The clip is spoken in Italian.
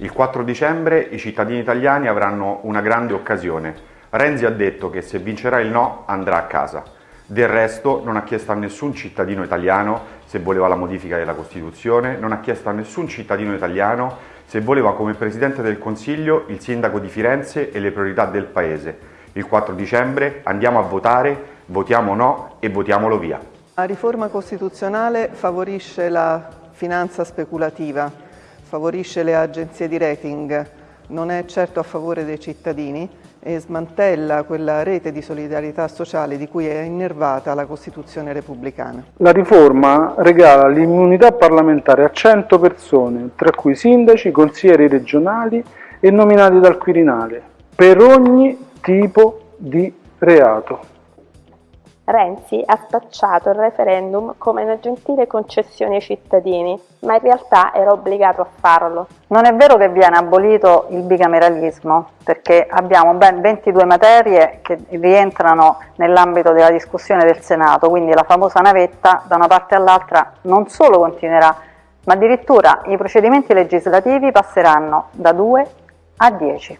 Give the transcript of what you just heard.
Il 4 dicembre i cittadini italiani avranno una grande occasione. Renzi ha detto che se vincerà il no andrà a casa. Del resto non ha chiesto a nessun cittadino italiano se voleva la modifica della Costituzione, non ha chiesto a nessun cittadino italiano se voleva come Presidente del Consiglio il Sindaco di Firenze e le priorità del Paese. Il 4 dicembre andiamo a votare, votiamo no e votiamolo via. La riforma costituzionale favorisce la finanza speculativa, favorisce le agenzie di rating, non è certo a favore dei cittadini e smantella quella rete di solidarietà sociale di cui è innervata la Costituzione repubblicana. La riforma regala l'immunità parlamentare a 100 persone, tra cui sindaci, consiglieri regionali e nominati dal Quirinale, per ogni tipo di reato. Renzi ha spacciato il referendum come una gentile concessione ai cittadini, ma in realtà era obbligato a farlo. Non è vero che viene abolito il bicameralismo, perché abbiamo ben 22 materie che rientrano nell'ambito della discussione del Senato, quindi la famosa navetta da una parte all'altra non solo continuerà, ma addirittura i procedimenti legislativi passeranno da 2 a 10.